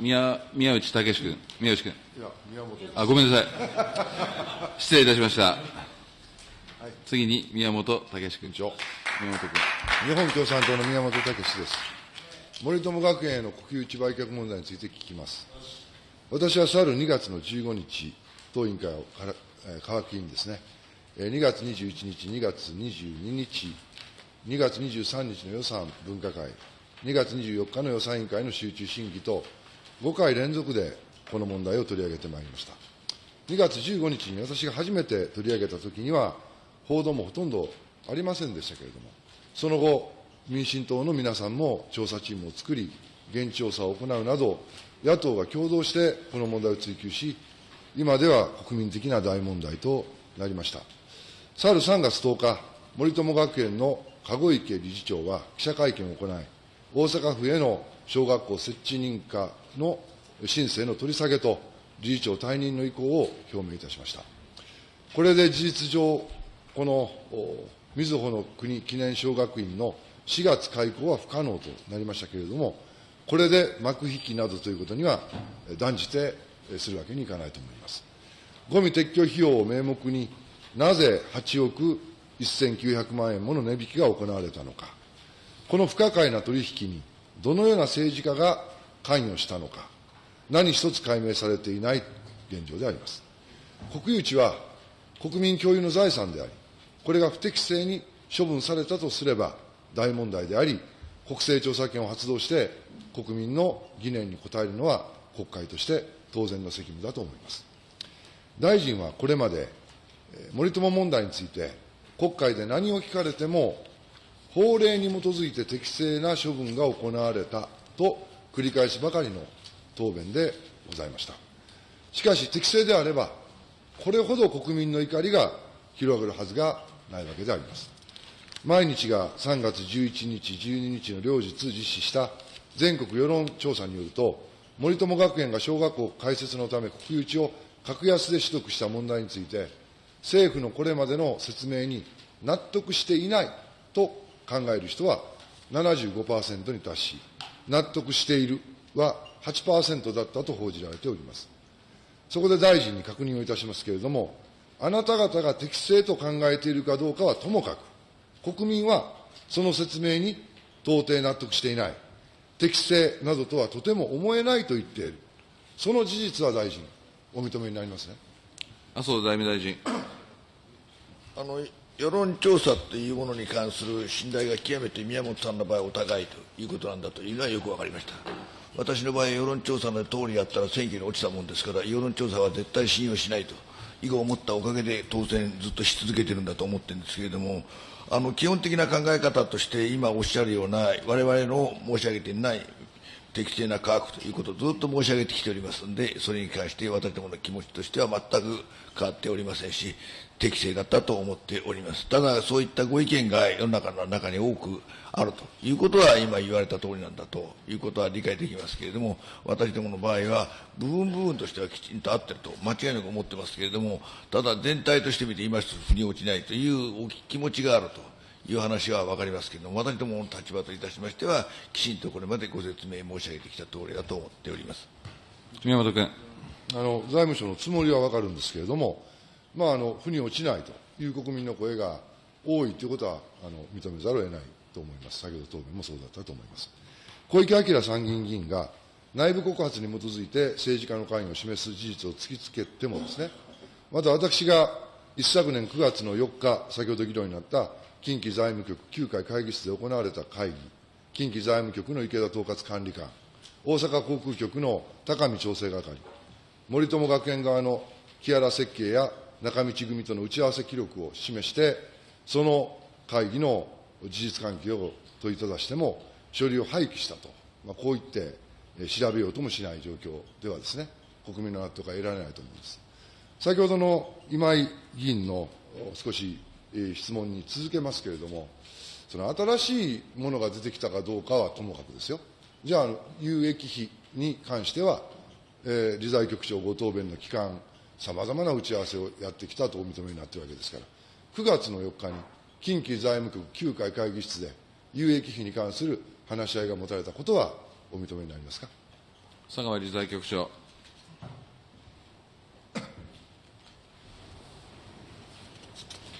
宮宮内武君、宮内君。いや、宮本です。あ、ごめんなさい。失礼いたしました。次に宮本武君。宮本君。日本共産党の宮本武です。森友学園への国有地売却問題について聞きます。私は去る2月の15日、当委員会をからえー科学委員ですね、えー2月21日、2月22日、2月23日の予算分科会、2月24日の予算委員会の集中審議と、5回連続でこの問題を取り上げてまいりました。2月15日に私が初めて取り上げたときには、報道もほとんどありませんでしたけれども、その後、民進党の皆さんも調査チームを作り、現地調査を行うなど、野党が共同してこの問題を追及し、今では国民的な大問題となりました。去る3月10日、森友学園の籠池理事長は記者会見を行い、大阪府への小学校設置認可の申請の取り下げと、理事長退任の意向を表明いたしました。これで事実上、このみずほの国記念小学院の4月開校は不可能となりましたけれども、これで幕引きなどということには断じてするわけにいかないと思います。ゴミ撤去費用を名目になぜ8億1900万円もの値引きが行われたのか、この不可解な取引にどのような政治家が関与したのか、何一つ解明されていない現状であります。国有地は国民共有の財産であり、これが不適正に処分されたとすれば大問題であり、国政調査権を発動して国民の疑念に応えるのは国会として当然の責務だと思います。大臣はこれまで、森友問題について、国会で何を聞かれても、法令に基づいて適正な処分が行われたと繰り返しばかりの答弁でございました。しかし、適正であれば、これほど国民の怒りが広がるはずがないわけであります。毎日が3月11日、12日の両日実施した全国世論調査によると、森友学園が小学校開設のため国有地を格安で取得した問題について、政府のこれまでの説明に納得していないと考える人は75%に達し、納得しているは8%だったと報じられております。そこで大臣に確認をいたしますけれども、あなた方が適正と考えているかどうかはともかく、国民はその説明に到底納得していない、適正などとはとても思えないと言っている、その事実は大臣、お認めになりますね。麻生財務大臣。あの世論調査というものに関する信頼が極めて宮本さんの場合お高いということなんだというのはよく分かりました。私の場合、世論調査の通りやったら選挙に落ちたもんですから、世論調査は絶対信用しないと、以後思ったおかげで当選ずっとし続けてるんだと思ってるんですけれども、あの基本的な考え方として、今おっしゃるような、われわれの申し上げていない適正な価格ということをずっと申し上げてきておりますので、それに関して私どもの気持ちとしては全く変わっておりませんし、適正だったと思っております。ただ、そういったご意見が世の中の中に多くあるということは、今言われた通りなんだということは理解できますけれども、私どもの場合は、部分部分としてはきちんと合ってると、間違いなく思ってますけれども、ただ全体として見て、今一つ腑に落ちないというお気持ちがあると。いう話は分かりますけれども、私どもの立場といたしましては、きちんとこれまでご説明申し上げてきた通りだと思っております。宮本君。あの財務省のつもりは分かるんですけれども、まあ、あの腑に落ちないという国民の声が多いということはあの認めざるを得ないと思います、先ほど答弁もそうだったと思います。小池晃参議院議員が内部告発に基づいて政治家の関与を示す事実を突きつけてもですね、また私が一昨年9月の4日、先ほど議論になった近畿財務局9回会議室で行われた会議、近畿財務局の池田統括管理官、大阪航空局の高見調整係、森友学園側の木原設計や中道組との打ち合わせ記録を示して、その会議の事実関係を問いただしても、書類を廃棄したと、まあ、こう言って調べようともしない状況ではですね、国民の納得が得られないと思います。先ほどの今井議員の少し質問に続けますけれども、その新しいものが出てきたかどうかはともかくですよ。じゃあ、有益費に関しては、えー理財局長ご答弁の期間、さまざまな打ち合わせをやってきたとお認めになっているわけですから、9月の4日に近畿財務局9回会議室で有益費に関する話し合いが持たれたことはお認めになりますか？佐川理財局長。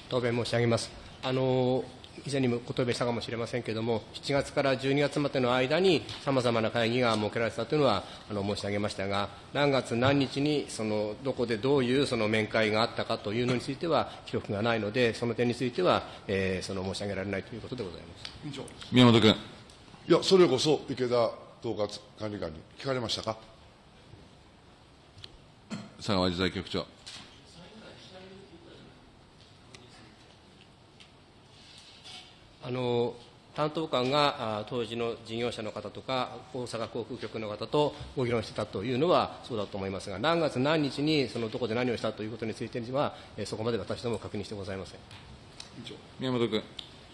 答弁申し上げます。あの以前にもご答弁したかもしれませんけれども、7月から12月までの間に、さまざまな会議が設けられたというのはあの申し上げましたが、何月何日にそのどこでどういうその面会があったかというのについては、記録がないので、その点については、えーその申し上げられないということでございます。宮本君。いや、それこそ池田統括管理官に聞かれましたか？佐川理財局長。あの担当官があ当時の事業者の方とか、大阪航空局の方とご議論してたというのはそうだと思いますが、何月何日にそのどこで何をしたということについては、えーそこまで私ども確認してございません。宮本君。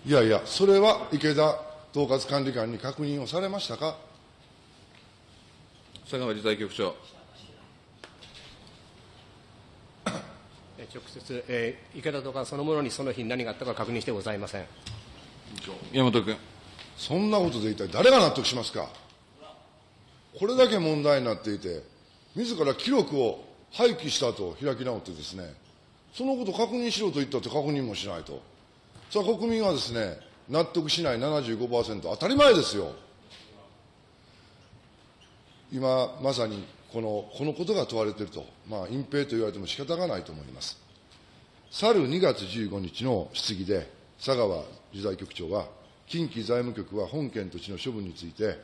いやいや、それは池田統括管理官に確認をされましたか？佐川理財局長。えー直接、えー池田とかそのものにその日に何があったか確認してございません。宮本君。そんなことで一体誰が納得しますか？これだけ問題になっていて、自ら記録を廃棄したと開き直ってですね、そのこと確認しろと言ったって確認もしないと。さあ国民はですね、納得しない75%、当たり前ですよ。今まさにこのこのことが問われていると、まあ、隠蔽と言われても仕方がないと思います。去る2月15日の質疑で、佐川理財局長は、近畿財務局は本件土地の処分について、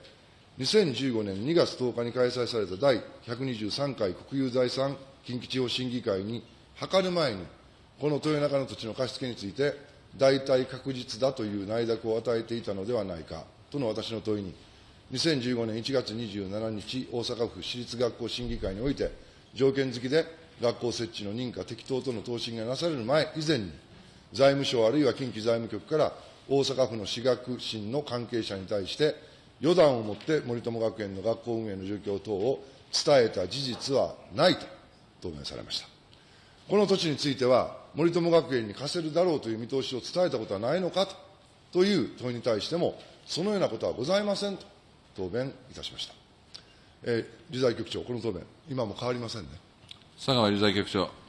2015年2月10日に開催された第123回国有財産近畿地方審議会に諮る前に、この豊中の土地の貸し付けについて、大体確実だという内諾を与えていたのではないかとの私の問いに、2015年1月27日、大阪府私立学校審議会において、条件付きで学校設置の認可適当との答申がなされる前以前に、財務省あるいは近畿財務局から大阪府の私学審の関係者に対して、予断をもって森友学園の学校運営の状況等を伝えた事実はないと答弁されました。この土地については、森友学園に貸せるだろうという見通しを伝えたことはないのかとという問いに対しても、そのようなことはございませんと答弁いたしました。えー理財局長、この答弁、今も変わりませんね。佐川理財局長。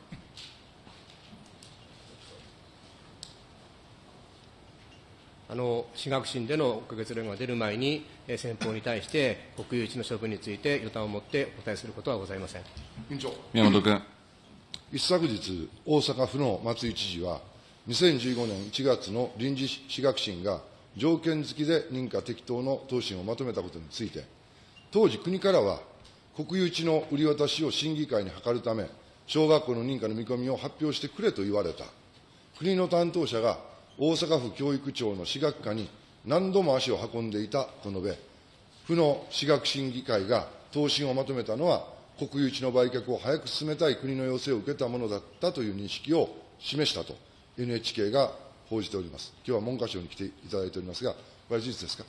あの私学審でのご結論が出る前に、えー先方に対して国有地の処分について予断を持ってお答えすることはございません。委員長。宮本君。一昨日、大阪府の松井知事は、2015年1月の臨時私学審が条件付きで認可適当の答申をまとめたことについて、当時国からは、国有地の売り渡しを審議会に諮るため、小学校の認可の見込みを発表してくれと言われた。国の担当者が大阪府教育庁の私学課に何度も足を運んでいたと述べ、府の私学審議会が答申をまとめたのは、国有地の売却を早く進めたい国の要請を受けたものだったという認識を示したと、NHK が報じております。今日は文科省に来ていただいておりますが、これは事実ですか。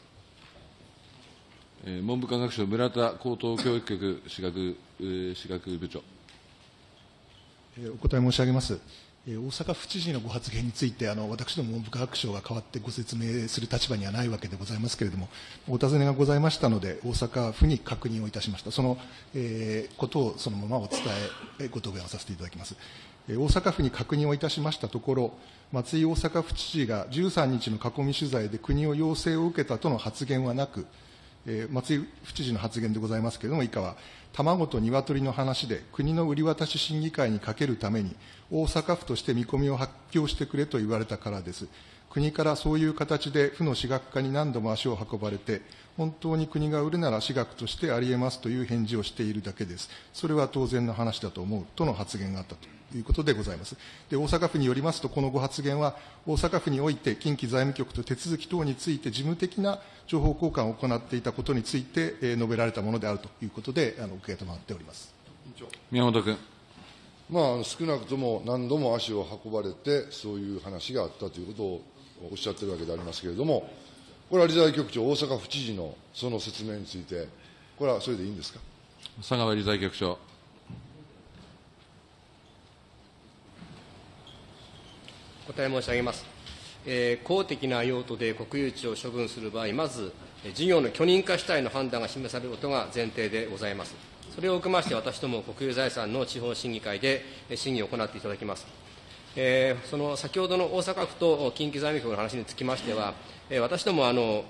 えー文部科学省村田高等教育局私学、えー私学部長。えーお答え申し上げます。え大阪府知事のご発言について、あの私ども文部科学省が代わってご説明する立場にはないわけでございますけれども、お尋ねがございましたので、大阪府に確認をいたしました。その、えーことをそのままお伝え、ご答弁をさせていただきます。え大阪府に確認をいたしましたところ、松井大阪府知事が13日の囲み取材で国を要請を受けたとの発言はなく、えー松井府知事の発言でございますけれども、以下は、卵と鶏の話で、国の売り渡し審議会にかけるために、大阪府として見込みを発表してくれと言われたからです。国からそういう形で府の私学課に何度も足を運ばれて、本当に国が売るなら私学としてあり得ますという返事をしているだけです。それは当然の話だと思うとの発言があったということでございます。で、大阪府によりますと、このご発言は、大阪府において近畿財務局と手続き等について事務的な情報交換を行っていたことについて、えー述べられたものであるということで、あの受け止まっております。宮本君。まあ、少なくとも何度も足を運ばれて、そういう話があったということをおっしゃってるわけでありますけれども、これは理財局長、大阪府知事のその説明について、これはそれでいいんですか？佐川理財局長。お答え申し上げます。えー公的な用途で国有地を処分する場合、まず、事業の許認可主体の判断が示されることが前提でございます。それを受けまして、私ども国有財産の地方審議会で審議を行っていただきます。えー、その先ほどの大阪府と近畿財務局の話につきましては、えー、私どもあの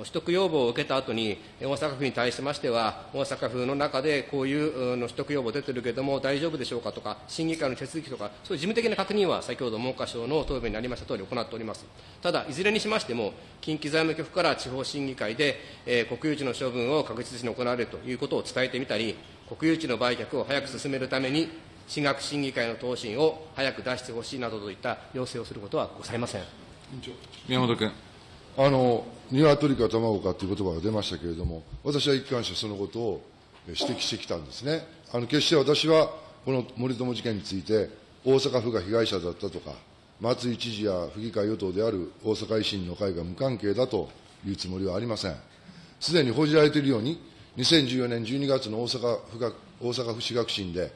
取得要望を受けた後に、大阪府に対しましては、大阪府の中でこういうの取得要望出てるけれども、大丈夫でしょうかとか、審議会の手続きとか、そういう事務的な確認は、先ほど文科省の答弁にありましたとおり行っております。ただ、いずれにしましても、近畿財務局から地方審議会で、えー、国有地の処分を確実に行われるということを伝えてみたり、国有地の売却を早く進めるために、私学審議会の答申を早く出してほしいなどといった要請をすることはございません。宮本君。あの、鶏か卵かという言葉が出ましたけれども、私は一貫してそのことを指摘してきたんですね。あの、決して私は、この森友事件について、大阪府が被害者だったとか、松井知事や府議会与党である大阪維新の会が無関係だというつもりはありません。すでに報じられているように、2014年12月の大阪府学大阪府市学審で、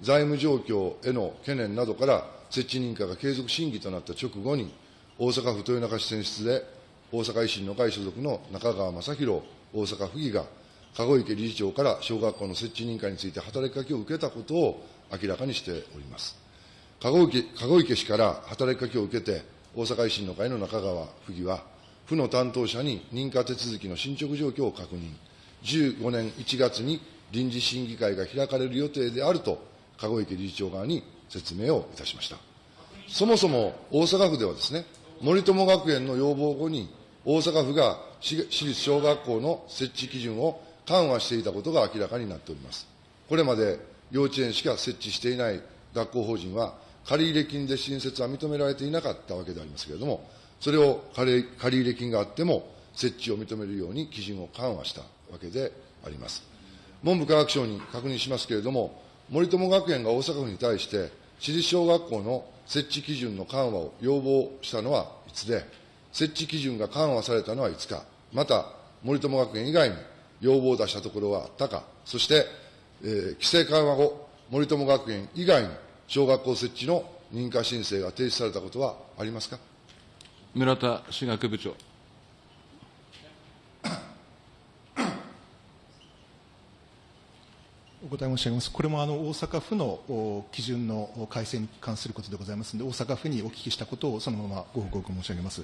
財務状況への懸念などから設置認可が継続審議となった直後に、大阪府豊中市選出で、大阪維新の会所属の中川正宏大阪府議が、籠池理事長から小学校の設置認可について働きかけを受けたことを明らかにしております。籠池籠池氏から働きかけを受けて、大阪維新の会の中川府議は、府の担当者に認可手続きの進捗状況を確認、15年1月に臨時審議会が開かれる予定であると、籠池理事長側に説明をいたしました。そもそも大阪府ではですね、森友学園の要望後に、大阪府が私立小学校の設置基準を緩和していたことが明らかになっております。これまで幼稚園しか設置していない学校法人は、借入金で新設は認められていなかったわけでありますけれども、それを借入金があっても、設置を認めるように基準を緩和したわけであります。文部科学省に確認しますけれども、森友学園が大阪府に対して、私立小学校の設置基準の緩和を要望したのはいつで、設置基準が緩和されたのはいつか、また、森友学園以外に要望を出したところはあったか、そして、えー、規制緩和後、森友学園以外に小学校設置の認可申請が提出されたことはありますか？村田私学部長。お答え申し上げます。これもあの大阪府の基準の改正に関することでございますので、大阪府にお聞きしたことをそのままご報告申し上げます。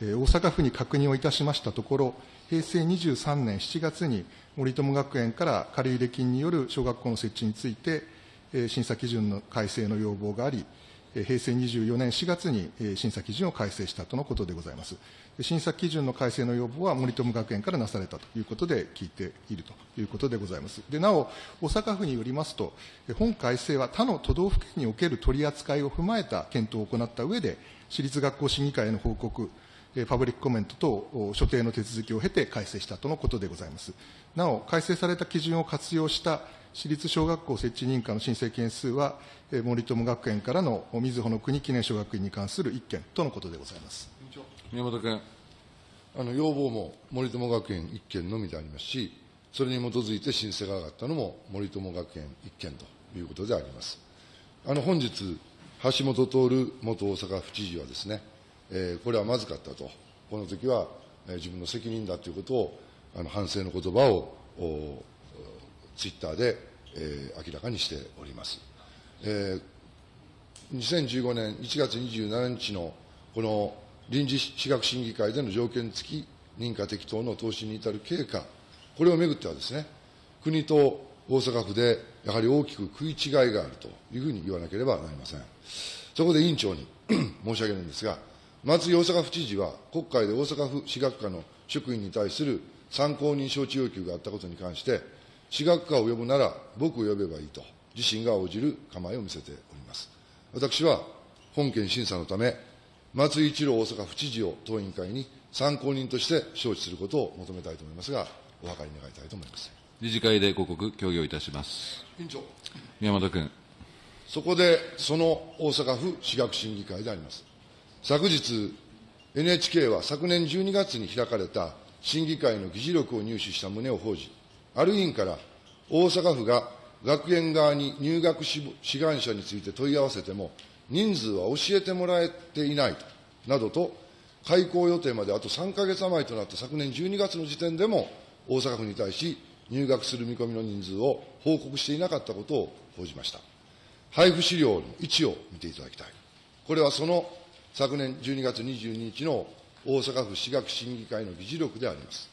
え、大阪府に確認をいたしましたところ、平成23年7月に森友学園から借入金による小学校の設置について、え、審査基準の改正の要望があり、平成24年4月に審査基準を改正したとのことでございます。審査基準の改正の要望は森友学園からなされたということで聞いているということでございます。でなお、大阪府によりますと、本改正は他の都道府県における取り扱いを踏まえた検討を行った上で、私立学校審議会への報告、パブリックコメント等、所定の手続きを経て改正したとのことでございます。なお、改正された基準を活用した私立小学校設置認可の申請件数は、森友学園からのみずほの国記念小学院に関する1件とのことでございます。宮本君。あの要望も森友学園1件のみでありますし、それに基づいて申請が上がったのも森友学園1件ということであります。あの本日、橋本徹元大阪府知事はですね、えー、これはまずかったと、この時は、えー、自分の責任だということを、あの反省の言葉をツイッターで、えー、明らかにしております。えー、2015年1月27日のこの臨時私学審議会での条件付き認可適当の投資に至る経過、これをめぐってはですね、国と大阪府でやはり大きく食い違いがあるというふうに言わなければなりません。そこで委員長に 申し上げるんですが、松井大阪府知事は、国会で大阪府私学科の職員に対する参考人招致要求があったことに関して、私学科を呼ぶなら僕を呼べばいいと、自身が応じる構えを見せております。私は本件審査のため、松井一郎大阪府知事を当委員会に参考人として招致することを求めたいと思いますが、お諮り願いたいと思います。理事会でご告、協議をいたします。委員長。宮本君。そこで、その大阪府私学審議会であります。昨日、NHK は昨年12月に開かれた審議会の議事録を入手した旨を報じ、ある委員から大阪府が学園側に入学志願者について問い合わせても、人数は教えてもらえていないと、などと開校予定まであと3か月余りとなった昨年12月の時点でも、大阪府に対し、入学する見込みの人数を報告していなかったことを報じました。配布資料の位置を見ていただきたい。これはその昨年12月22日の大阪府私学審議会の議事録であります。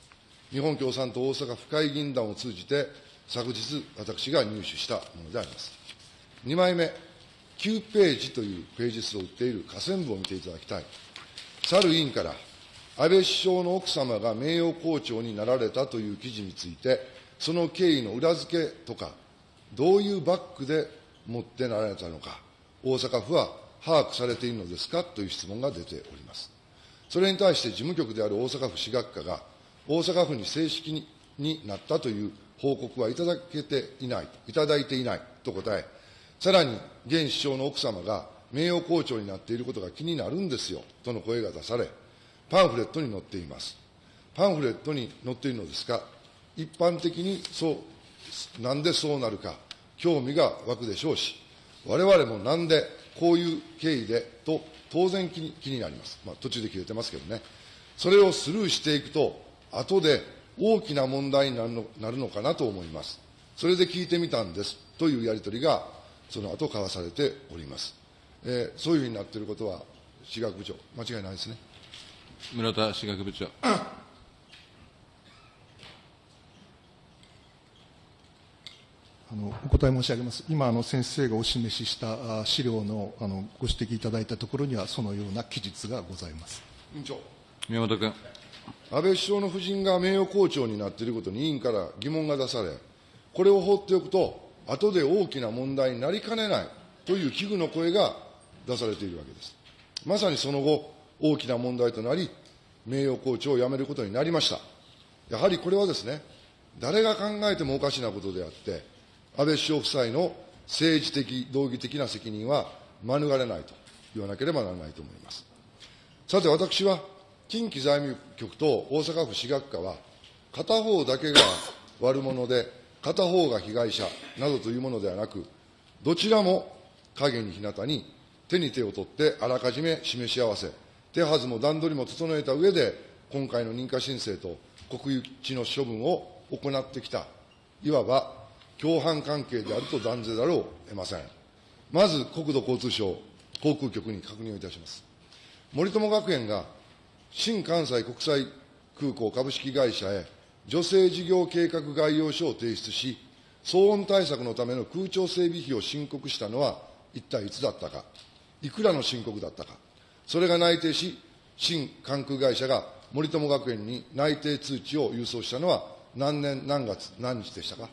日本共産党大阪府会議員団を通じて、昨日、私が入手したものであります。2枚目、9ページというページ数を売っている下線部を見ていただきたい。去る委員から、安倍首相の奥様が名誉校長になられたという記事について、その経緯の裏付けとか、どういうバックで持ってなられたのか、大阪府は把握されているのですかという質問が出ております。それに対して事務局である大阪府私学課が、大阪府に正式になったという報告はいただけていない、いただいていないと答え、さらに現首相の奥様が名誉校長になっていることが気になるんですよとの声が出され、パンフレットに載っています。パンフレットに載っているのですが、一般的にそう、なんでそうなるか、興味が湧くでしょうし、我々もなんでこういう経緯でと当然気に気になります。まあ、途中で切れてますけどね。それをスルーしていくと、後で大きな問題になるのなるのかなと思います。それで聞いてみたんですというやり取りが、その後交わされております。えーそういうふうになっていることは、私学部長、間違いないですね。村田私学部長。あのお答え申し上げます。今、あの先生がお示ししたあ資料のあのご指摘いただいたところには、そのような記述がございます。委員長。宮本君。安倍首相の夫人が名誉校長になっていることに委員から疑問が出され、これを放っておくと、後で大きな問題になりかねないという危惧の声が出されているわけです。まさにその後、大きな問題となり、名誉校長を辞めることになりました。やはりこれはですね、誰が考えてもおかしなことであって、安倍首相夫妻の政治的、道義的な責任は免れないと言わなければならないと思います。さて、私は近畿財務局と大阪府私学課は、片方だけが悪者で、片方が被害者などというものではなく、どちらも影に日向に手に手を取ってあらかじめ示し合わせ、手はずも段取りも整えた上で、今回の認可申請と国有地の処分を行ってきた、いわば共犯関係であると断ぜざるを得ません。まず、国土交通省航空局に確認をいたします。森友学園が新関西国際空港株式会社へ女性事業計画概要書を提出し、騒音対策のための空調整備費を申告したのは一体いつだったか、いくらの申告だったか、それが内定し、新関空会社が森友学園に内定通知を郵送したのは何年何月何日でしたか。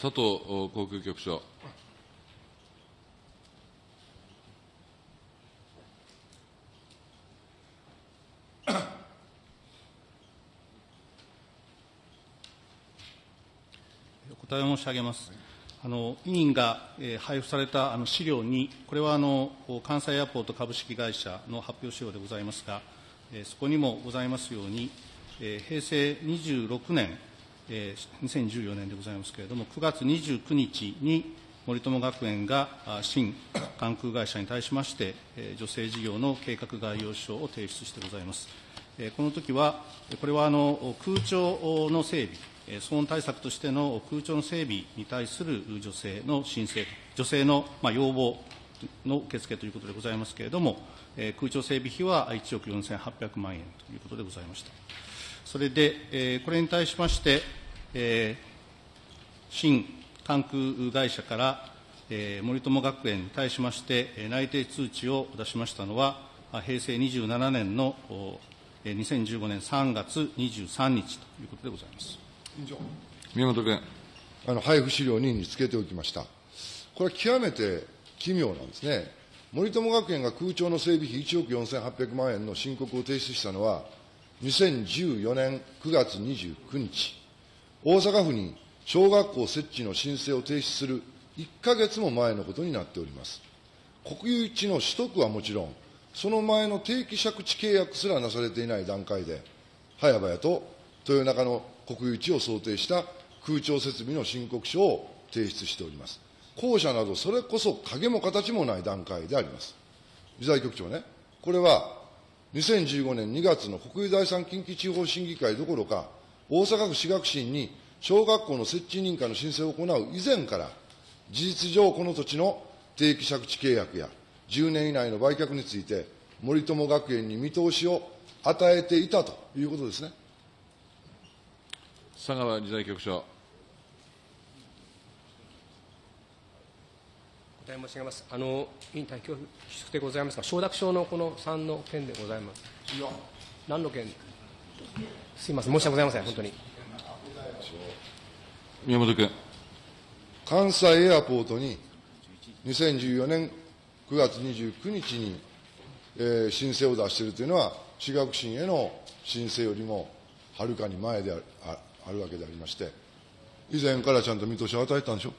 佐藤航空局長。答え申し上げます。あの委員が、え配布されたあの資料に、これはあの関西アポート株式会社の発表資料でございますが、えそこにもございますように、え平成26年、えー2014年でございますけれども、9月29日に森友学園が新関空会社に対しまして、えー女性事業の計画概要書を提出してございます。えこの時は、これはあの空調の整備、騒音対策としての空調の整備に対する女性の申請、女性の要望の受付ということでございますけれども、空調整備費は1億4800万円ということでございました。それで、これに対しまして、新関空会社から、森友学園に対しまして、内定通知を出しましたのは、平成27年の2015年3月23日ということでございます。宮本君。あの配布資料2につけておきました。これは極めて奇妙なんですね。森友学園が空調の整備費1億4800万円の申告を提出したのは、2014年9月29日、大阪府に小学校設置の申請を提出する1ヶ月も前のことになっております。国有地の取得はもちろん、その前の定期借地契約すらなされていない段階で、早々と豊中の国有地を想定した空調設備の申告書を提出しております。校舎など、それこそ影も形もない段階であります。理財局長ね、これは2015年2月の国有財産近畿地方審議会どころか、大阪府市学審に小学校の設置認可の申請を行う以前から、事実上この土地の定期借地契約や10年以内の売却について、森友学園に見通しを与えていたということですね。佐川理財局長。お答え申し上げます。あの、委員対恐縮でございますが、承諾書のこの3の件でございます。いや、何の件？すみません、申し訳ございません、本当に。宮本君。関西エアポートに2014年9月29日に、えー申請を出しているというのは、私学審への申請よりもはるかに前であるああるわけでありまして、以前からちゃんと見通しを与えたんでしょ？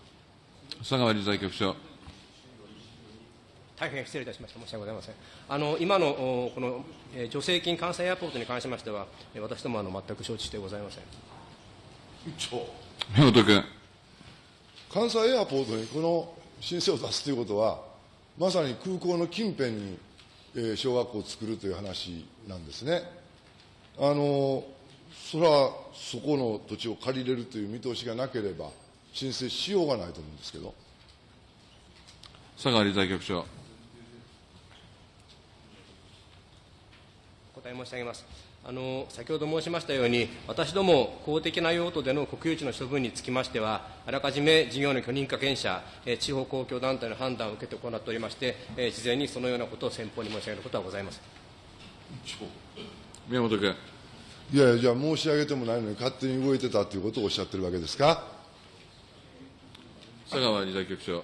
佐川理財局長。大変失礼いたしました。申し訳ございません。あの、今の、おこの、えー助成金関西エアポートに関しましては、えー私どもあの全く承知してございません。宮本君。関西エアポートにこの申請を出すということは、まさに空港の近辺に、えー小学校を作るという話なんですね。あのそれはそこの土地を借りれるという見通しがなければ、申請しようがないと思うんですけど。佐川理財局長。お答え申し上げます。あの先ほど申しましたように、私ども公的な用途での国有地の処分につきましては、あらかじめ事業の許認可権者、えー地方公共団体の判断を受けて行っておりまして、えー事前にそのようなことを先方に申し上げることはございません。宮本君。いやいや、じゃあ申し上げてもないのに勝手に動いてたということをおっしゃってるわけですか？佐川理財局長。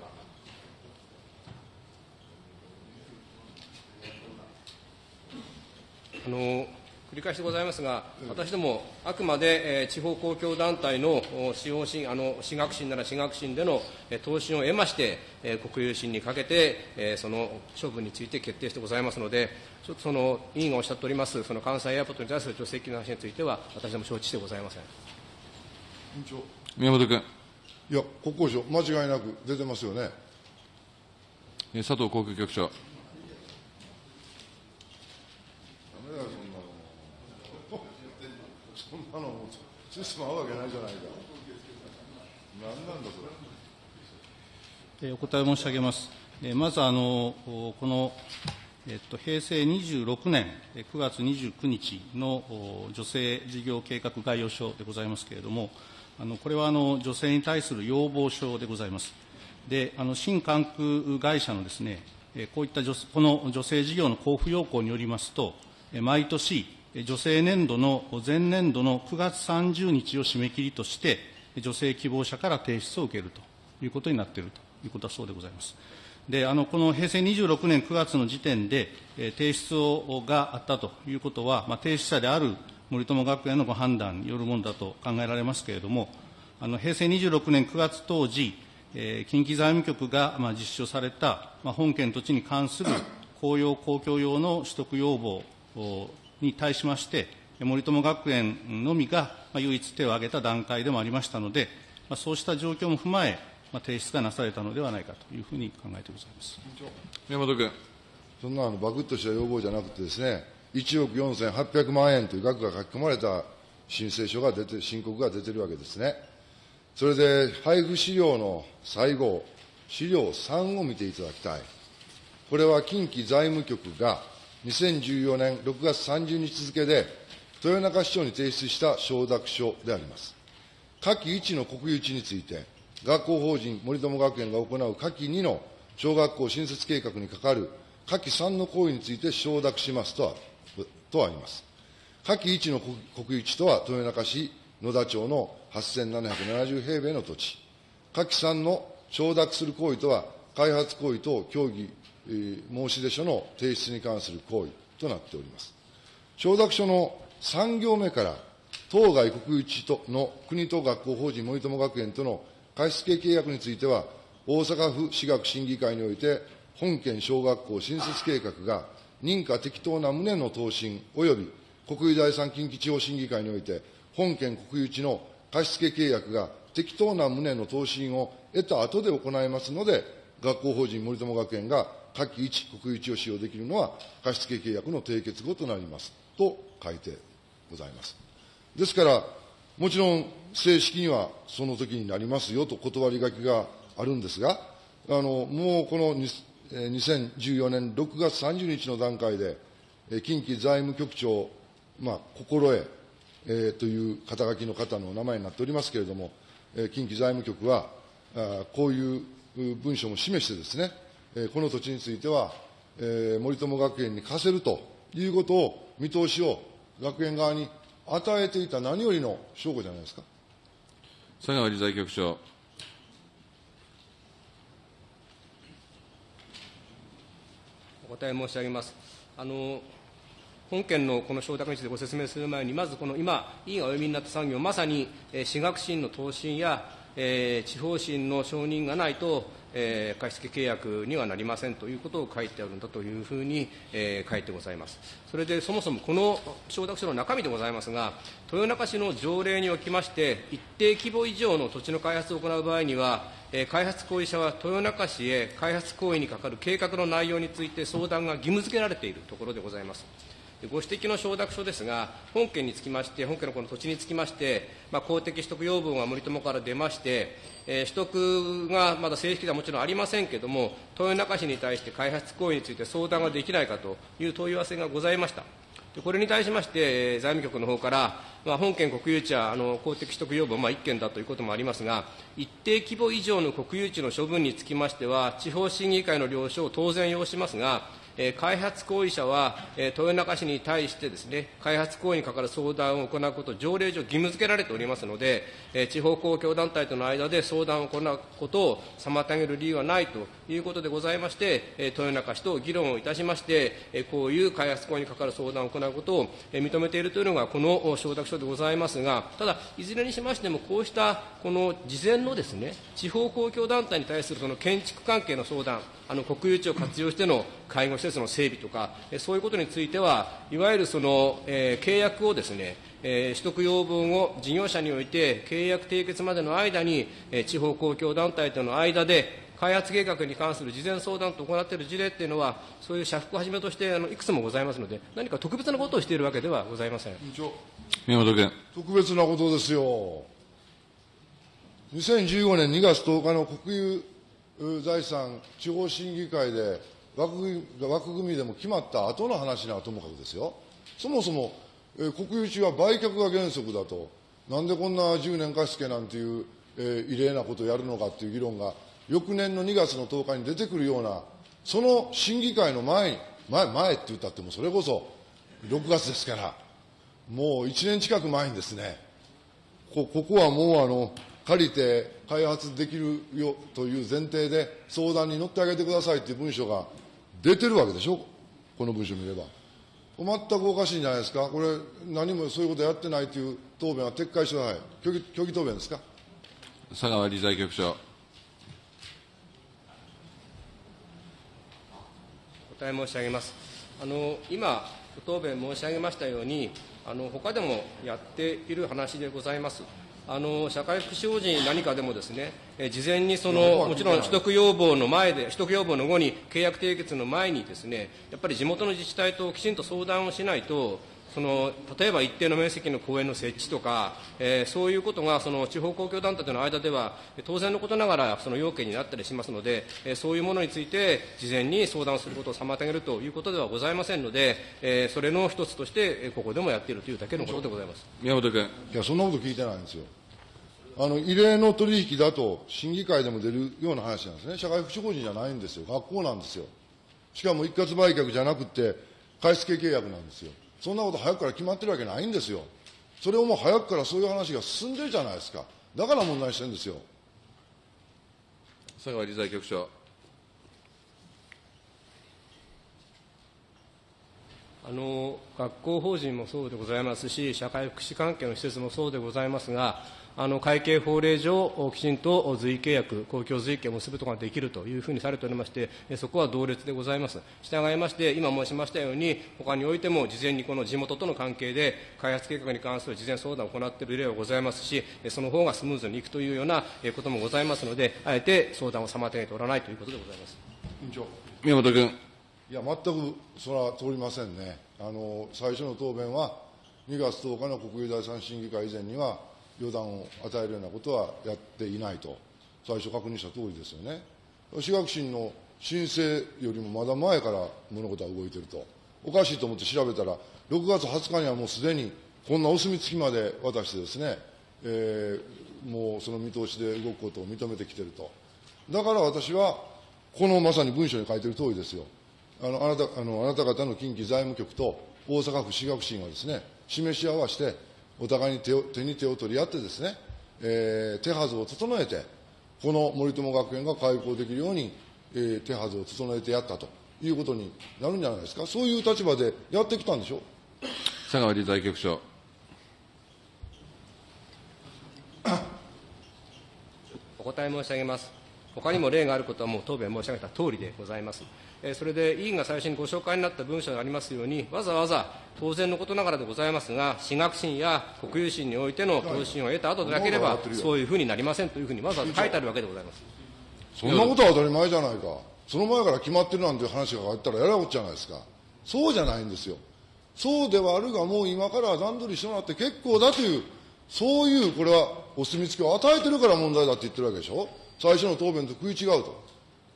あの繰り返しでございますが、私ども、あくまで、えー地方公共団体のお使用審あの私学審なら私学審での、えー答申を得まして、えー国有審にかけて、えーその処分について決定してございますので、ちょっとその委員がおっしゃっております、その関西エアポートに対する助成金の話については、私ども承知してございません。宮本君。いや、国交省、間違いなく出てますよね。えー佐藤航空局長。そんなの、システム合うわけないじゃないか。何なんだ、それ。えーお答え申し上げます。えーまずあの、この、えっと、平成26年えー9月29日のお女性事業計画概要書でございますけれども、あのこれはあの女性に対する要望書でございます。で、あの新関空会社のですね、えーこういった女この女性事業の交付要項によりますと、えー毎年、女性年度の前年度の9月30日を締め切りとして、女性希望者から提出を受けるということになっているということはそうでございます。で、あの、この平成26年9月の時点で、えー提出をがあったということは、まあ、提出者である森友学園のご判断によるものだと考えられますけれども、あの、平成26年9月当時、えー近畿財務局が、まあ、実施された、まあ、本県土地に関する公用公共用の取得要望に対しまして、森友学園のみが、まあ、唯一手を挙げた段階でもありましたので、まあ、そうした状況も踏まえ、まあ、提出がなされたのではないかというふうに考えてございます。宮本君。そんなあのバクッとした要望じゃなくてですね、1億4800万円という額が書き込まれた申請書が出て、申告が出てるわけですね。それで、配布資料の最後、資料3を見ていただきたい。これは近畿財務局が2014年6月30日付で、豊中市長に提出した承諾書であります。下記1の国有地について、学校法人森友学園が行う下記2の小学校新設計画に係る下記3の行為について承諾しますとあとあります。下記1の国有地とは豊中市野田町の8770平米の土地。下記3の承諾する行為とは、開発行為と協議、申出書の提出に関する行為となっております。承諾書の3行目から、当該国有地との国と学校法人森友学園との貸付契約については、大阪府私学審議会において、本県小学校新設計画が認可適当な旨の答申及び国有財産近畿地方審議会において、本県国有地の貸付契約が適当な旨の答申を得た後で行いますので、学校法人森友学園が下記1、国有地を使用できるのは、貸付契約の締結後となります。と書いてございます。ですから、もちろん正式にはその時になりますよと断り書きがあるんですが、あのもうこの2014年6月30日の段階で、近畿財務局長、まあ、心得、えー、という肩書きの方のお名前になっておりますけれども、え近畿財務局は、あこういう文書も示してですね、この土地については、えー、森友学園に貸せるということを、見通しを学園側に与えていた何よりの証拠じゃないですか。佐川理財局長。お答え申し上げます。あの本件のこの承諾についてご説明する前に、まずこの今、委員がお読みになった産業、まさに、えー、私学審の答申や、えー、地方審の承認がないと、えー、貸付契約にはなりませんということを書いてあるんだというふうに、えー、書いてございます。それでそもそもこの承諾書の中身でございますが、豊中市の条例におきまして、一定規模以上の土地の開発を行う場合には、えー、開発行為者は豊中市へ開発行為にかかる計画の内容について相談が義務付けられているところでございます。ご指摘の承諾書ですが、本件につきまして、本件のこの土地につきまして、まあ、公的取得要望が森友から出まして、えー、取得がまだ正式ではもちろんありませんけれども、豊中市に対して開発行為について相談ができないかという問い合わせがございました。これに対しまして、財務局の方から、まあ、本件国有地はあの公的取得要望、まあ、1件だということもありますが、一定規模以上の国有地の処分につきましては、地方審議会の了承を当然要しますが、え開発行為者は、え豊中市に対してですね、開発行為にかかる相談を行うことを条例上義務付けられておりますので、え地方公共団体との間で相談を行うことを妨げる理由はないということでございまして、え豊中市と議論をいたしまして、えこういう開発行為にかかる相談を行うことを、え認めているというのがこの承諾書でございますが、ただ、いずれにしましても、こうしたこの事前のですね、地方公共団体に対するその建築関係の相談、あの国有地を活用しての介護施設の整備とか、そういうことについては、いわゆるその、えー、契約をですね、えー、取得要分を事業者において契約締結までの間に、えー、地方公共団体との間で開発計画に関する事前相談と行っている事例っていうのは、そういう社服をはじめとしてあのいくつもございますので、何か特別なことをしているわけではございません。宮本君。特別なことですよ。2015年2月10日の国有財産地方審議会で枠組み枠組みでも決まった後の話ならともかくですよ。そもそも、えー、国有地は売却が原則だと、なんでこんな10年貸付なんていう、えー、異例なことをやるのかっていう議論が、翌年の2月の10日に出てくるような、その審議会の前に、前、前って言ったってもそれこそ6月ですから、もう1年近く前にですね、こここはもうあの、借りて開発できるよという前提で相談に乗ってあげてくださいという文書が出てるわけでしょ、この文書を見れば。全くおかしいんじゃないですか、これ、何もそういうことやってないという答弁は撤回してください、虚偽虚偽答弁ですか？佐川理財局長。お答え申し上げます。あの今、ご答弁申し上げましたように、あの他でもやっている話でございます。あの社会福祉法人何かでもですね、え事前にそのもちろん取得要望の前で、取得要望の後に契約締結の前にですね、やっぱり地元の自治体ときちんと相談をしないと、その例えば一定の面積の公園の設置とか、えー、そういうことがその地方公共団体との間では当然のことながらその要件になったりしますので、えー、そういうものについて事前に相談することを妨げるということではございませんので、えー、それの一つとしてここでもやっているというだけのことでございます宮本君。いや、そんなこと聞いてないんですよ。あの異例の取引だと、審議会でも出るような話なんですね、社会福祉法人じゃないんですよ、学校なんですよ。しかも一括売却じゃなくて、買い付け契約なんですよ。そんなこと早くから決まってるわけないんですよ。それをもう早くからそういう話が進んでるじゃないですか。だから問題してるんですよ。佐川理財局長。あの学校法人もそうでございますし、社会福祉関係の施設もそうでございますが、あの会計法令上、きちんと随意契約、公共随意契を結ぶことができるというふうにされておりまして、そこは同列でございます。従いまして、今申しましたように、他においても事前にこの地元との関係で、開発計画に関する事前相談を行っている例はございますし、その方がスムーズにいくというようなこともございますので、あえて相談を妨げておらないということでございます。宮本君。いや、全くそれは通りませんね。あの、最初の答弁は、2月10日の国有財産審議会以前には、予断を与えるようなことはやっていないと、最初確認した通りですよね。私学審の申請よりもまだ前から物事は動いていると。おかしいと思って調べたら、6月20日にはもうすでに、こんなお墨付きまで渡してですね、えーもうその見通しで動くことを認めてきていると。だから私は、このまさに文書に書いている通りですよ。あのあなたあのあなた方の近畿財務局と大阪府市学審はですね、示し合わせて、お互いに手を手に手を取り合ってですね、えー手はずを整えて、この森友学園が開校できるように、えー手はずを整えてやったということになるんじゃないですか。そういう立場でやってきたんでしょ。佐川理財局長。お答え申し上げます。他にも例があることはもう答弁申し上げた通りでございます。えーそれで委員が最初にご紹介になった文書がありますように、わざわざ当然のことながらでございますが、私学審や国有審においての答申を得た後でなければ、そういうふうになりませんというふうにわざわざ書いてあるわけでございます。そんなことは当たり前じゃないか。その前から決まってるなんていう話があったらやらこっちゃないですか。そうじゃないんですよ。そうではあるが、もう今から段取りしてもらって結構だという、そういう、これはお墨付きを与えてるから問題だって言ってるわけでしょ。最初の答弁と食い違うと。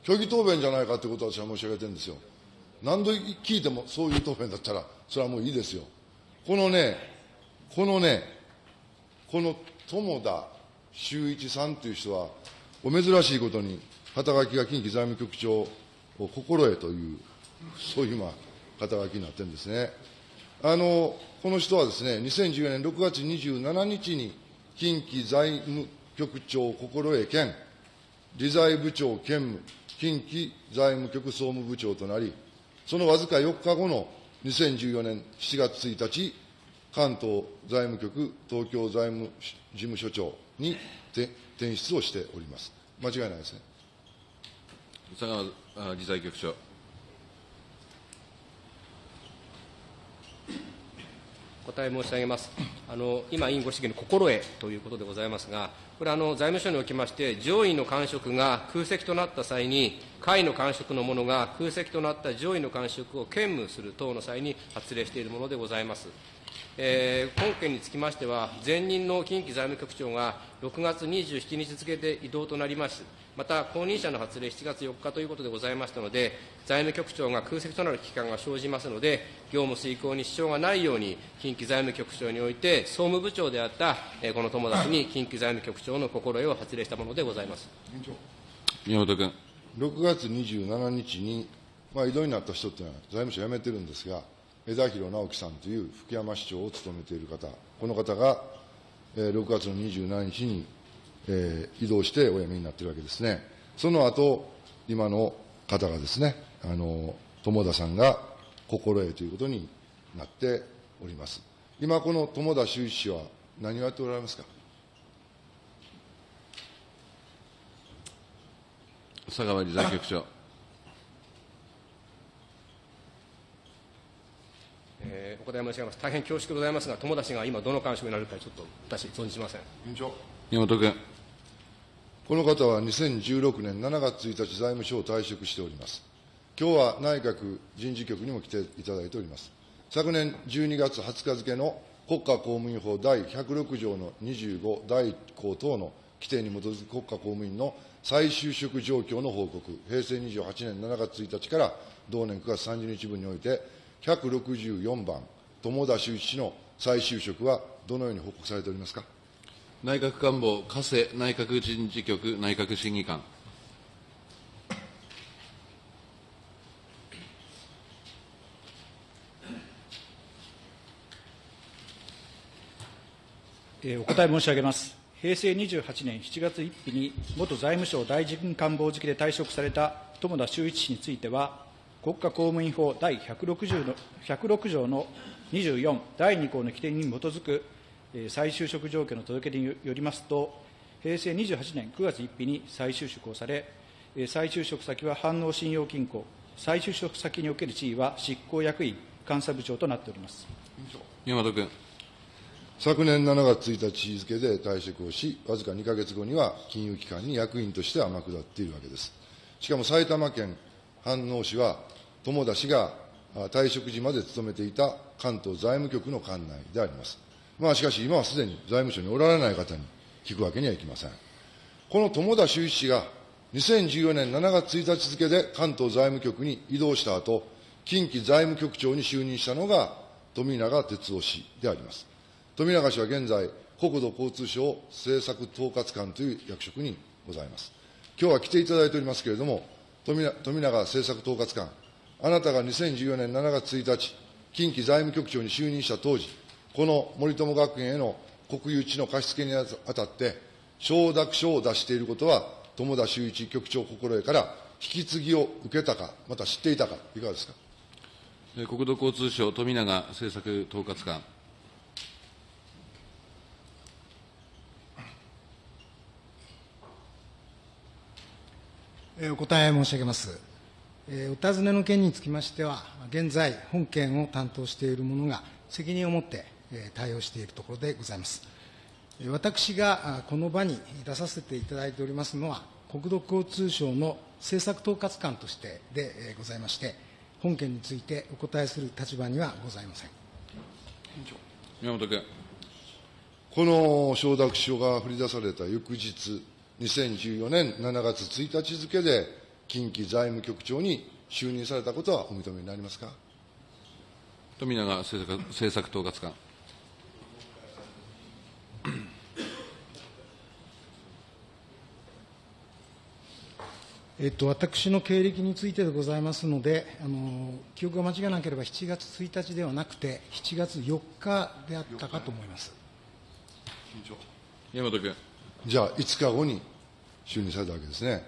虚偽答弁じゃないかということを私は申し上げてるんですよ。何度聞いてもそういう答弁だったら、それはもういいですよ。このね、このね、この友田修一さんという人は、お珍しいことに、肩書きが近畿財務局長を心得という、そういう、まあ、肩書きになってるんですね。あの、この人はですね、2014年6月27日に、近畿財務局長心得兼、理財部長兼務、近畿財務局総務部長となり、そのわずか4日後の2014年7月1日、関東財務局東京財務事務所長にて転出をしております。間違いないですね。佐川理財局長。答え申し上げます。あの今、委員ご指摘の心得ということでございますが、これはあの財務省におきまして、上位の官職が空席となった際に、下位の官職の者が空席となった上位の官職を兼務する等の際に発令しているものでございます。えー本件につきましては、前任の近畿財務局長が6月27日付で異動となります。また、後任者の発令7月4日ということでございましたので、財務局長が空席となる期間が生じますので、業務遂行に支障がないように、近畿財務局長において、総務部長であった、えーこの友達に近畿財務局長の心得を発令したものでございます。宮本君。6月27日に、まあ、異動になった人っていうのは財務省辞めてるんですが、枝広直樹さんという福山市長を務めている方、この方が、えー6月の27日に、えー移動してお辞めになっているわけですね。その後、今の方がですね、あの、友田さんが心得ということになっております。今、この友田修一氏は何をやっておられますか？佐川理財局長。えーお答え申し上げます。大変恐縮でございますが、友達が今どの官職になるかちょっと私存じません。宮本君。この方は2016年7月1日、財務省を退職しております。今日は内閣人事局にも来ていただいております。昨年12月20日付の国家公務員法第106条の25第1項等の規定に基づく国家公務員の再就職状況の報告、平成28年7月1日から同年9月30日分において、164番、友田修一氏の再就職はどのように報告されておりますか？内閣官房加瀬内閣人事局内閣審議官。えーお答え申し上げます。平成28年7月1日に、元財務省大臣官房付きで退職された友田修一氏については、国家公務員法第160の106条の24第2項の規定に基づく、再就職状況の届け出によりますと、平成28年9月1日に再就職をされ、えー再就職先は反応信用金庫、再就職先における地位は執行役員、監査部長となっております。宮本君。昨年7月1日付で退職をし、わずか2か月後には金融機関に役員として天下っているわけです。しかも埼玉県飯能市は、友田氏があ退職時まで勤めていた関東財務局の管内であります。まあ、しかし、今はすでに財務省におられない方に聞くわけにはいきません。この友田修一氏が、2014年7月1日付で関東財務局に移動した後、近畿財務局長に就任したのが富永哲夫氏であります。富永氏は現在、国土交通省政策統括官という役職にございます。今日は来ていただいておりますけれども、富永政策統括官、あなたが2014年7月1日、近畿財務局長に就任した当時、この森友学園への国有地の貸し付けにあたって、承諾書を出していることは、友田修一局長心得から引き継ぎを受けたか、また知っていたか、いかがですか？えー国土交通省富永政策統括官。えーお答え申し上げます。えーお尋ねの件につきましては、現在、本件を担当している者が責任を持ってえー対応しているところでございます。えー私があこの場に出させていただいておりますのは、国土交通省の政策統括官としてでえーございまして、本件についてお答えする立場にはございません。宮本君。この承諾書が振り出された翌日、2014年7月1日付で、近畿財務局長に就任されたことはお認めになりますか？富永政策政策統括官。えっと、私の経歴についてでございますので、あの記憶が間違いなければ7月1日ではなくて、7月4日であったかと思います。宮本君。じゃあ、5日後に就任されたわけですね。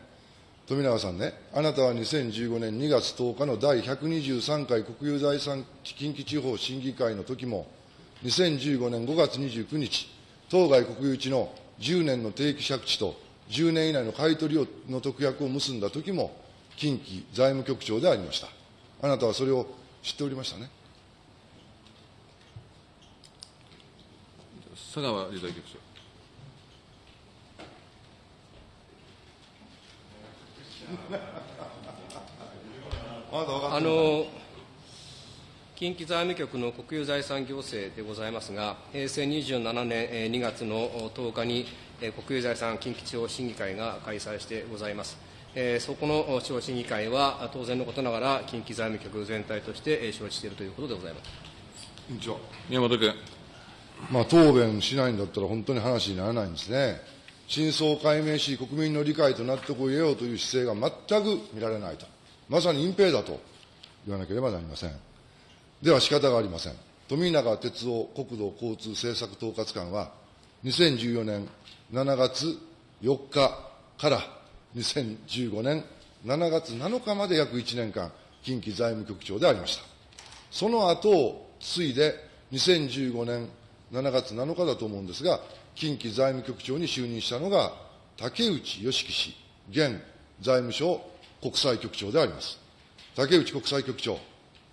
富永さんね、あなたは2015年2月10日の第123回国有財産近畿地方審議会の時も、2015年5月29日、当該国有地の10年の定期借地と10年以内の買い取りをの特約を結んだ時も、近畿財務局長でありました。あなたはそれを知っておりましたね。佐川理財局長。あの近畿財務局の国有財産行政でございますが、平成27年えー2月の10日に、えー国有財産近畿地方審議会が開催してございます。えーそこの地方審議会は、当然のことながら、近畿財務局全体としてえー承知しているということでございます。委員長。宮本君。まあ、答弁しないんだったら本当に話にならないんですね。真相を解明し、国民の理解と納得を得ようという姿勢が全く見られないと。まさに隠蔽だと言わなければなりません。では仕方がありません。富永哲夫国土交通政策統括官は、2014年7月4日から2015年7月7日まで約1年間、近畿財務局長でありました。その後を継いで、2015年7月7日だと思うんですが、近畿財務局長に就任したのが、竹内義樹氏、現財務省国際局長であります。竹内国際局長、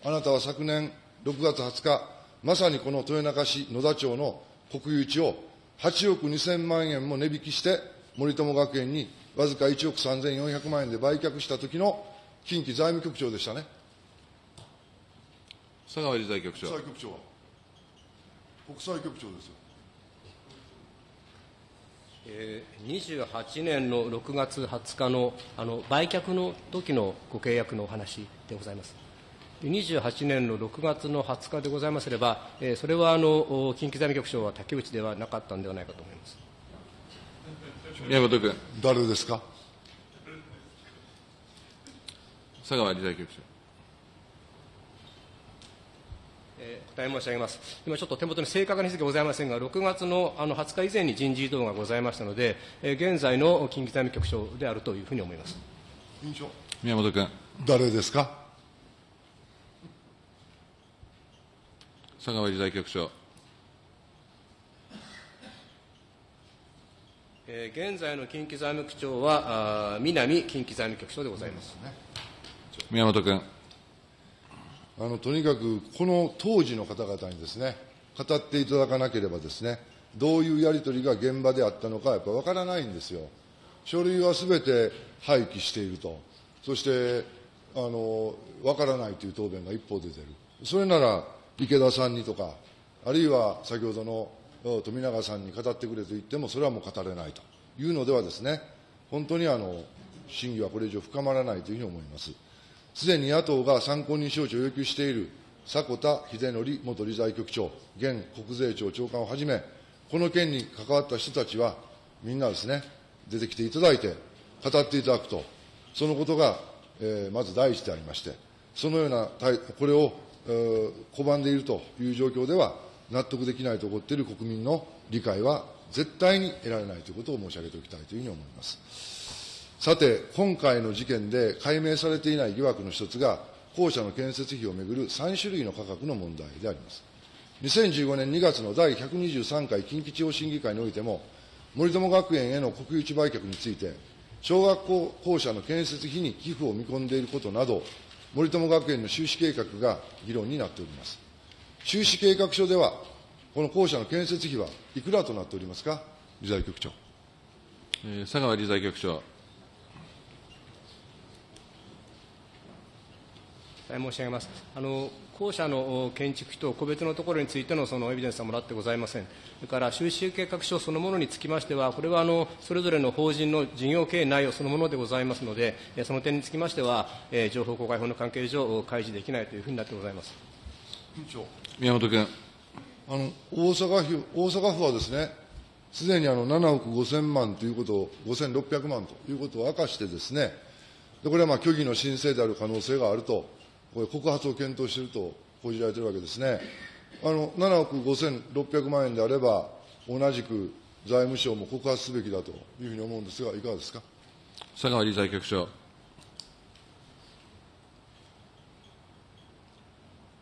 あなたは昨年6月20日、まさにこの豊中市野田町の国有地を8億2000万円も値引きして、森友学園にわずか1億3400万円で売却した時の近畿財務局長でしたね。佐川理財局長。国際局長は国際局長ですよ。えー28年の6月20日のあの売却の時のご契約のお話でございます。で28年の6月の20日でございますれば、えーそれはあのお近畿財務局長は竹内ではなかったんではないかと思います。宮本君。誰ですか？佐川理財局長。えー答え申し上げます。今ちょっと手元に正確についてございませんが、6月のあの20日以前に人事異動がございましたので、えー現在の近畿財務局長であるというふうに思います。委員長。宮本君。誰ですか？佐川理財局長。えー現在の近畿財務局長は、あー南近畿財務局長でございます。宮本君。あの、とにかく、この当時の方々にですね、語っていただかなければですね、どういうやり取りが現場であったのか、やっぱわからないんですよ。書類はすべて廃棄していると。そして、あのわからないという答弁が一方で出る、それなら池田さんにとか、あるいは先ほどの富永さんに語ってくれと言っても、それはもう語れないというのではですね、本当にあの審議はこれ以上深まらないというふうに思います。すでに野党が参考人招致を要求している迫田秀則元理財局長、現国税庁長官をはじめ、この件に関わった人たちは、みんなですね、出てきていただいて、語っていただくと、そのことが、えー、まず第一でありまして、そのような、これを、拒んでいるという状況では、納得できないと思っている国民の理解は絶対に得られないということを申し上げておきたいというふうに思います。さて、今回の事件で解明されていない疑惑の一つが、校舎の建設費をめぐる3種類の価格の問題であります。2015年2月の第123回近畿地方審議会においても、森友学園への国有地売却について、小学校校舎の建設費に寄付を見込んでいることなど、森友学園の収支計画が議論になっております。収支計画書では、この校舎の建設費はいくらとなっておりますか、理財局長。えー、佐川理財局長。申し上げます。あの校舎の建築費と個別のところについてのそのエビデンスはもらってございません。それから収支計画書そのものにつきましては、これはあのそれぞれの法人の事業経営内容そのものでございますので、その点につきましては、情報公開法の関係上、開示できないというふうになってございます。宮本君。あの大阪府大阪府はですね、すでにあの7億5000万ということを、5600万ということを明かしてですね、でこれはまあ虚偽の申請である可能性があるとこれ、告発を検討していると報じられているわけですね。あの7億5600万円であれば、同じく財務省も告発すべきだというふうに思うんですが、いかがですか？佐川理財局長。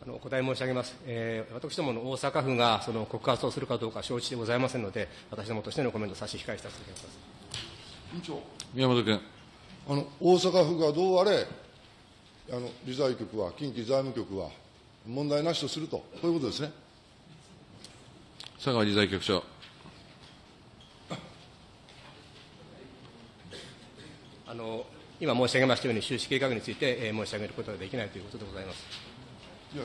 お答え申し上げます、えー、私どもの大阪府がその告発をするかどうか承知でございませんので、私どもとしてのコメント差し控えさせていただきます。委員長。宮本君。あの大阪府がどうあれ、あの理財局は、近畿財務局は、問題なしとすると、こういうことですね。佐川理財局長。あの今申し上げましたように、収支計画について、えー、申し上げることができないということでございます。いや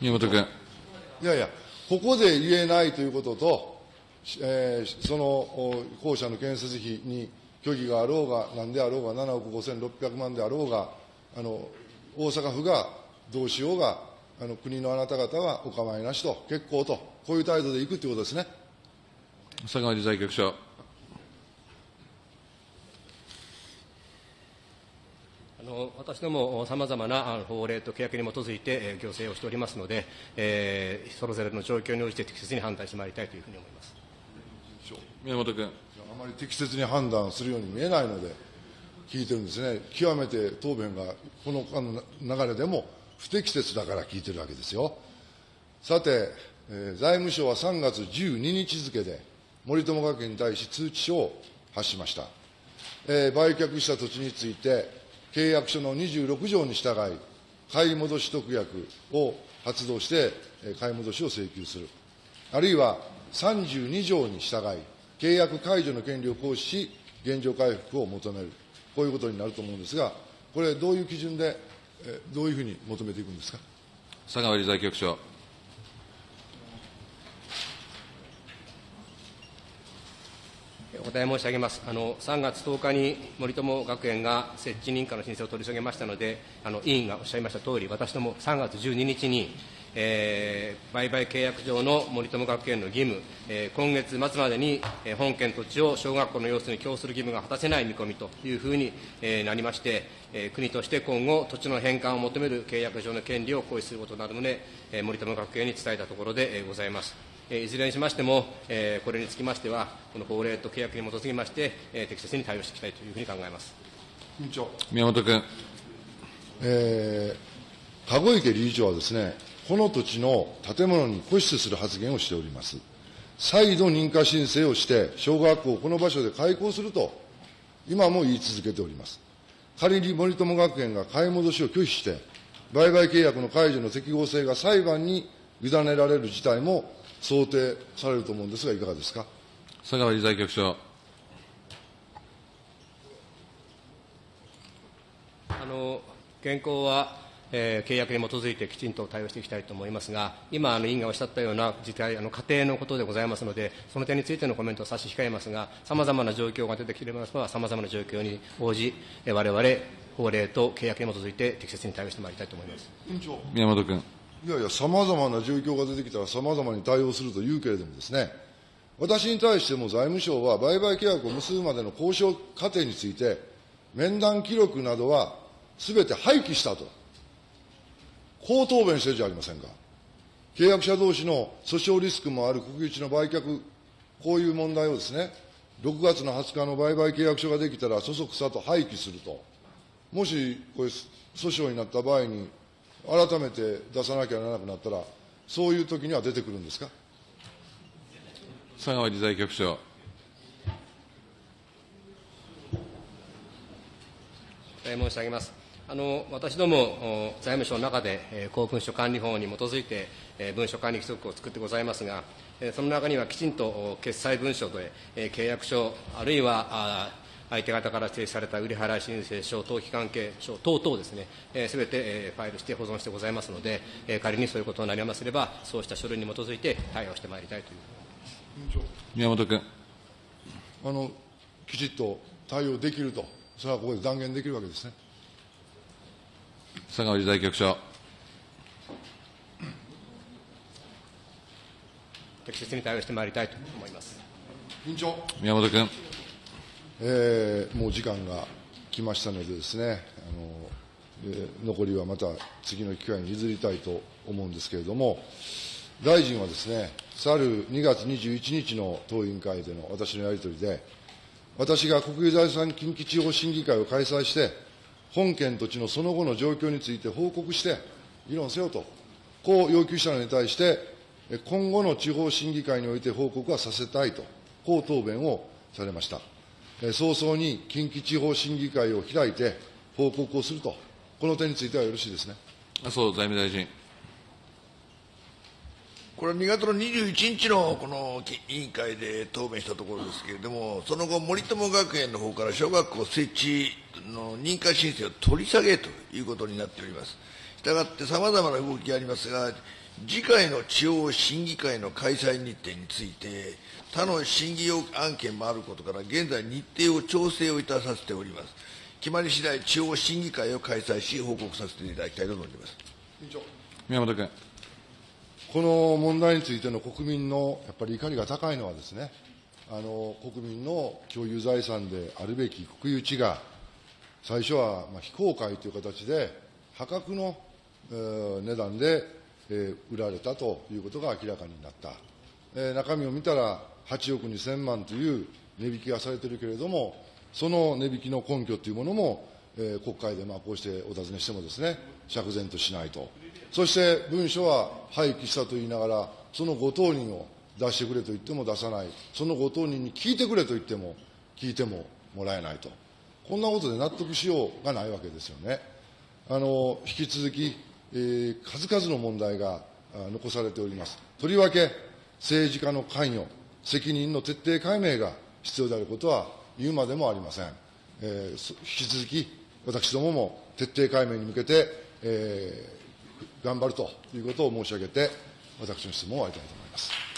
宮本君。いやいや、ここで言えないということと、えー、その校舎の建設費に虚偽があろうが、なんであろうが、7億5600万であろうが、あの大阪府がどうしようが、あの国のあなた方はお構いなしと、結構と、こういう態度でいくということですね。佐川理財局長。あの私ども、さまざまな法令と契約に基づいて、えー、行政をしておりますので、えー、それぞれの状況に応じて適切に判断してまいりたいというふうに思います宮本君。あまり適切に判断するように見えないので、聞いてるんですね、極めて答弁がこのあの流れでも不適切だから聞いてるわけですよ。さて、えー、財務省は3月12日付で、森友学園に対し通知書を発しました。えー、売却した土地について、契約書の26条に従い、買い戻し特約を発動して、えー、買い戻しを請求する。あるいは32条に従い、契約解除の権利を行使し、現状回復を求める。こういうことになると思うんですが、これ、どういう基準で、えどういうふうに求めていくんですか？佐川理財局長。お答え申し上げます。あの3月10日に森友学園が設置認可の申請を取り下げましたので、あの委員がおっしゃいましたとおり、私ども3月12日に、えー、売買契約上の森友学園の義務、えー、今月末までに、えー、本県土地を小学校の様子に供する義務が果たせない見込みというふうに、えー、なりまして、えー、国として今後、土地の返還を求める契約上の権利を行使することになるので、えー、森友学園に伝えたところで、えー、ございます。いずれにしましても、えー、これにつきましては、この法令と契約に基づきまして、えー、適切に対応していきたいというふうに考えます。委員長宮本君。えー、籠池理事長はですね、この土地の建物に固執する発言をしております。再度認可申請をして、小学校をこの場所で開校すると、今も言い続けております。仮に森友学園が買い戻しを拒否して、売買契約の解除の適合性が裁判に委ねられる事態も想定されると思うんですが、いかがですか？佐川理財局長。あの現行は、えー契約に基づいてきちんと対応していきたいと思いますが、今、あの委員がおっしゃったような事態、あの家庭のことでございますので、その点についてのコメントを差し控えますが、さまざまな状況が出てきれば、さまざまな状況に応じ、われわれ法令と契約に基づいて適切に対応してまいりたいと思います。宮本君。いやいや、さまざまな状況が出てきたら、さまざまに対応するというけれどもですね、私に対しても財務省は、売買契約を結ぶまでの交渉過程について、面談記録などはすべて廃棄したと、こう答弁してるじゃありませんか。契約者同士の訴訟リスクもある国有地の売却、こういう問題をですね、6月の20日の売買契約書ができたら、そそくさと廃棄すると。もし、これ、訴訟になった場合に、改めて出さなきゃならなくなったら、そういう時には出てくるんですか。佐川理財局長。お答え申し上げます。あの私どもお財務省の中で、えー公文書管理法に基づいて、えー文書管理規則を作ってございますが、えーその中にはきちんとお決済文書で、えー契約書、あるいは相手方から指定された売り払い申請書、登記関係書等々ですね、す、べ、て、えーファイルして保存してございますので、えー仮にそういうことになりますれば、そうした書類に基づいて対応してまいりたいという宮本君。あの、きちっと対応できると、それはここで断言できるわけですね。佐川理財局長。適切に対応してまいりたいと思います。委員長。宮本君。えーもう時間が来ましたのでですね、あのえー残りはまた次の機会に譲りたいと思うんですけれども、大臣はですね、去る2月21日の当委員会での私のやり取りで、私が国有財産近畿地方審議会を開催して、本県土地のその後の状況について報告して、議論せよと、こう要求したのに対して、今後の地方審議会において報告はさせたいと、こう答弁をされました。早々に近畿地方審議会を開いて報告をすると、この点についてはよろしいですね。麻生財務大臣。これは2月の21日のこの委員会で答弁したところですけれども、その後、森友学園の方から小学校設置の認可申請を取り下げということになっております。したがって、さまざまな動きがありますが、次回の地方審議会の開催日程について、他の審議案件もあることから、現在、日程を調整をいたさせております。決まり次第、地方審議会を開催し、報告させていただきたいと思います。宮本君。この問題についての国民のやっぱり怒りが高いのはですね、あの国民の共有財産であるべき国有地が、最初はまあ非公開という形で、破格の、値段で、売られたということが明らかになった。え中身を見たら、8億2000万という値引きがされているけれども、その値引きの根拠というものも、え国会でまあこうしてお尋ねしてもですね、釈然としないと。そして文書は廃棄したと言いながら、そのご当人を出してくれと言っても出さない、そのご当人に聞いてくれと言っても、聞いてももらえないと。こんなことで納得しようがないわけですよね。あの引き続き、えー数々の問題が残されております。とりわけ、政治家の関与、責任の徹底解明が必要であることは言うまでもありません。えー引き続き、私どもも徹底解明に向けて、えー頑張るということを申し上げて、私の質問を終わりたいと思います。